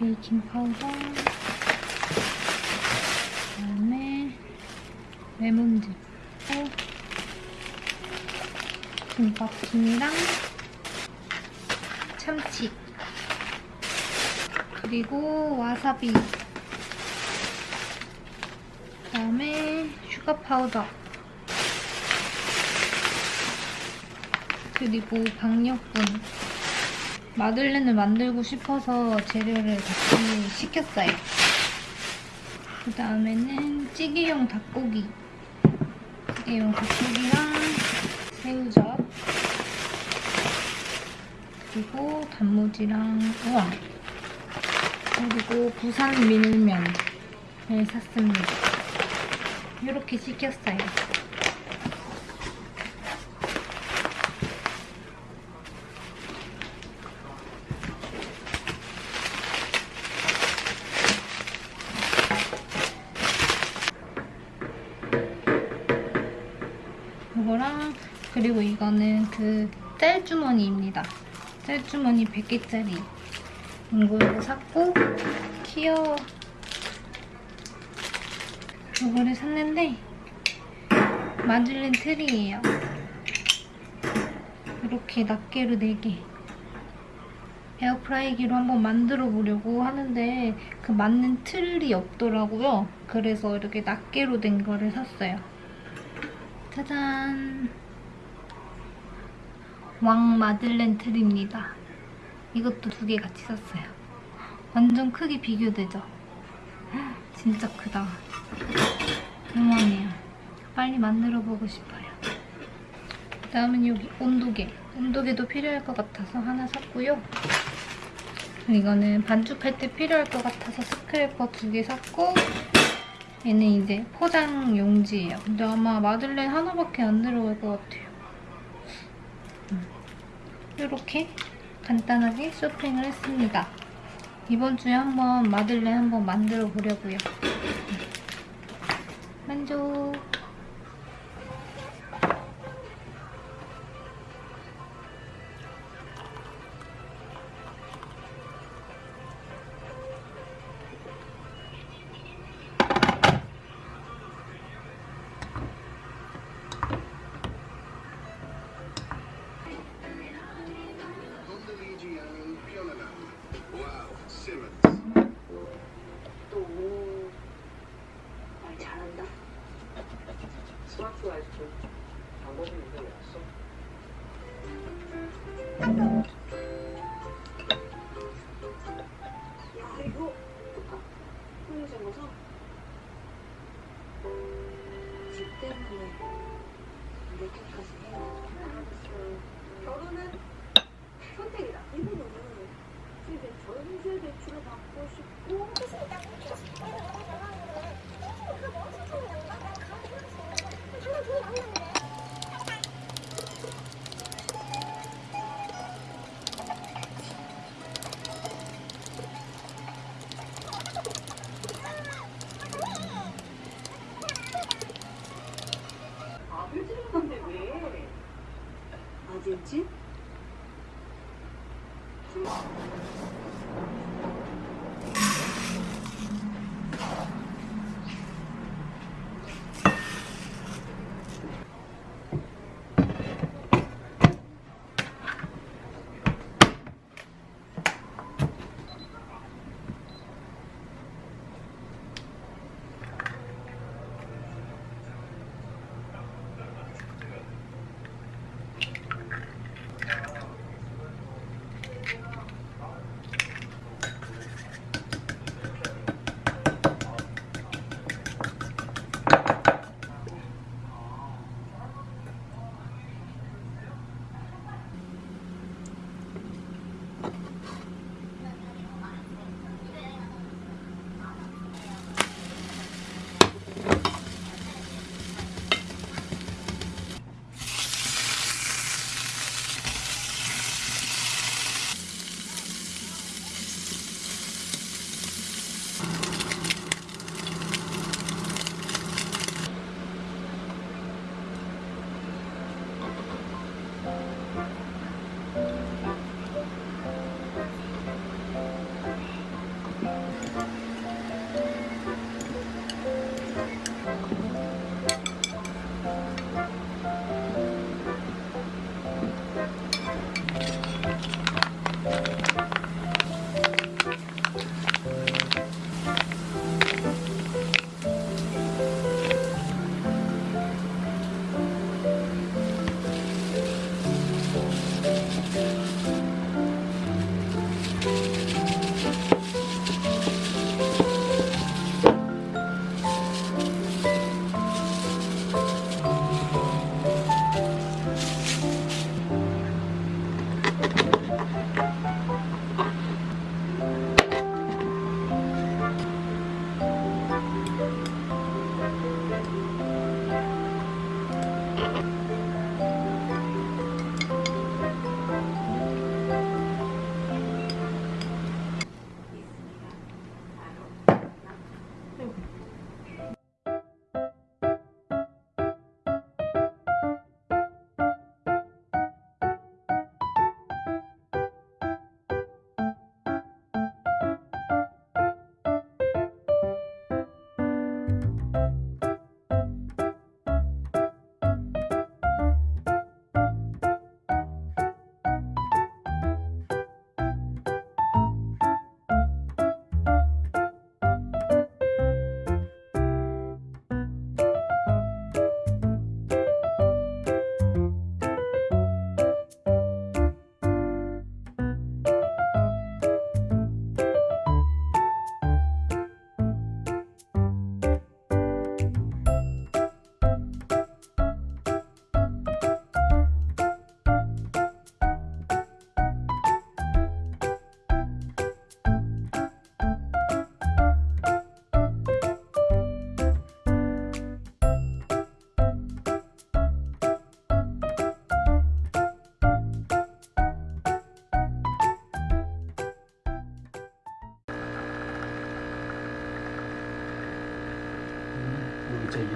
베이킹 파우더 그다음에 레몬즙 김밥김이랑 참치 그리고 와사비 그다음에 슈가 파우더 그리고 박력분 마들렌을 만들고 싶어서 재료를 같이 시켰어요 그 다음에는 찌개용 닭고기 찌개용 닭고기랑 새우젓 그리고 단무지랑 우와 그리고 부산 밀면을 샀습니다. 이렇게 시켰어요. 이거랑 그리고 이거는 그 짤주머니입니다. 짤주머니 100개짜리 이거 샀고 키어 이거를 샀는데 마들렌 틀이에요. 이렇게 낱개로 4개 에어프라이기로 한번 만들어 보려고 하는데 그 맞는 틀이 없더라고요. 그래서 이렇게 낱개로 된 거를 샀어요. 짜잔 왕 마들렌 틀입니다. 이것도 두 개 같이 샀어요. 완전 크기 비교되죠? 헉, 진짜 크다. 요만해요. 빨리 만들어보고 싶어요. 그다음은 여기 온도계. 온도계도 필요할 것 같아서 하나 샀고요. 이거는 반죽할 때 필요할 것 같아서 스크래퍼 두 개 샀고 얘는 이제 포장 용지예요. 근데 아마 마들렌 하나밖에 안 들어갈 것 같아요. 이렇게 간단하게 쇼핑을 했습니다. 이번 주에 한번 마들렌 한번 만들어 보려고요. 만족! 방법이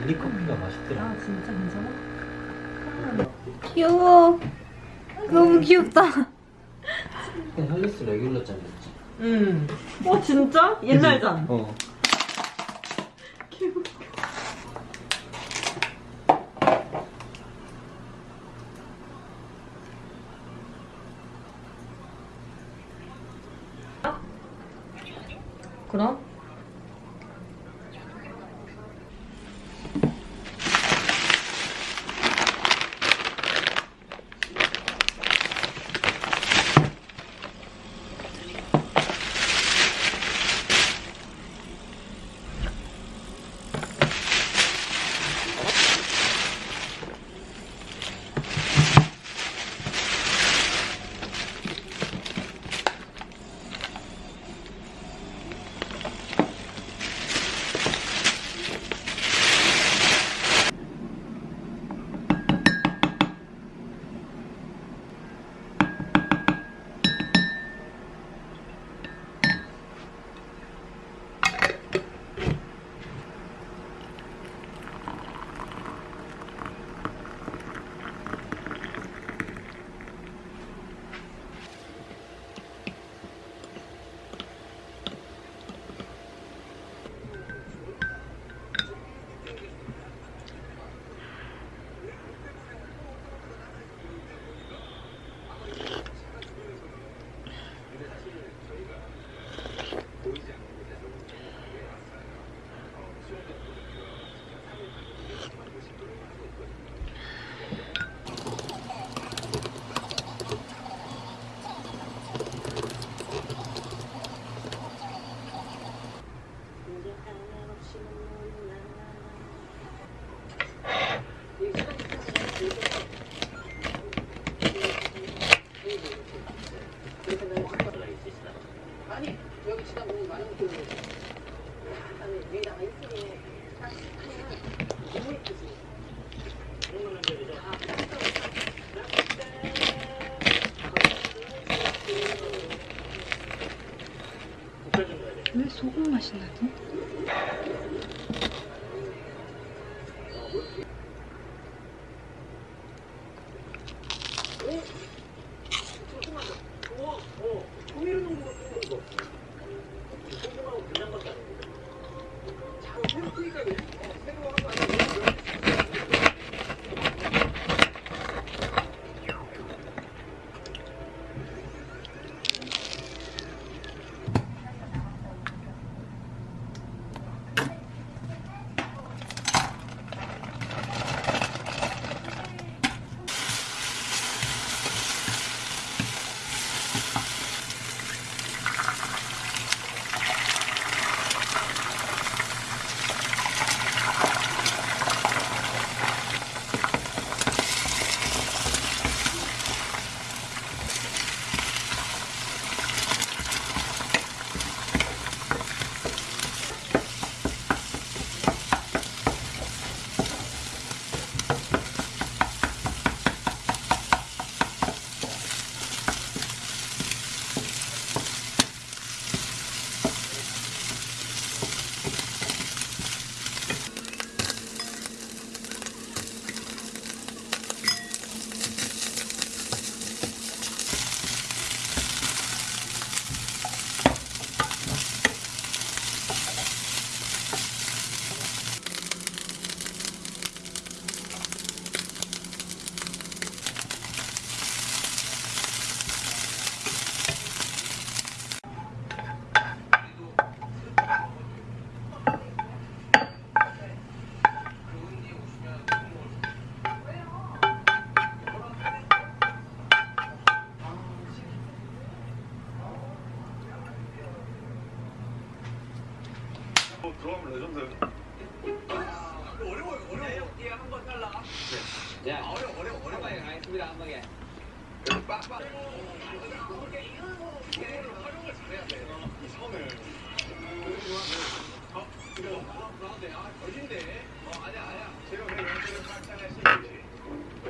여기 진짜 일리 커피가 맛있더라. 아 진짜 괜찮아? 귀여워. 너무 귀엽다. 그냥 헬리스 레귤러 짠이었지. 응. 어 진짜? 옛날 잔. 어. 그럼?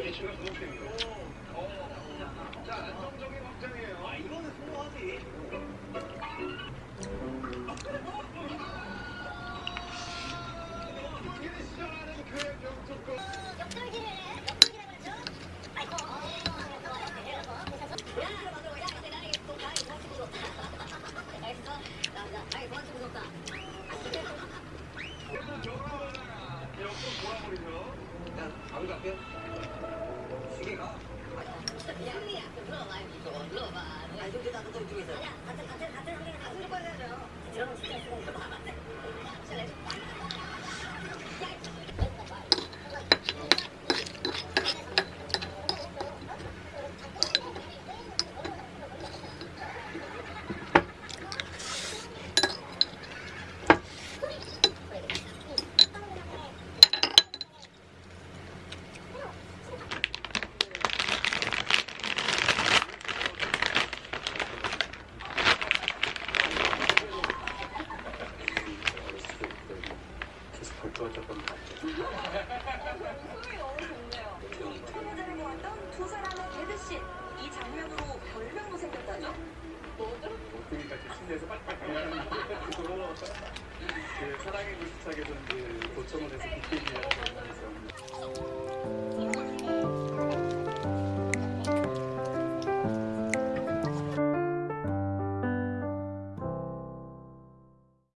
이게 제가 무섭습니다. 어. 자 안정적인 확장이에요. 아 이거는 소화하지. 시작하는 그의 경축권. 옆으로 돌아버리죠. 바로 갈게요. 시계가? 것 같아요. 소리 너무 좋네요. 프로모델을 모았던 두 사람의 개드씬. 이 장면으로 별명도 생겼다죠? 뭐죠? 그러니까 제 침대에서 빨리빨리 그 사랑의 불시착에서 이제 도청원에서 BKB라고 하면서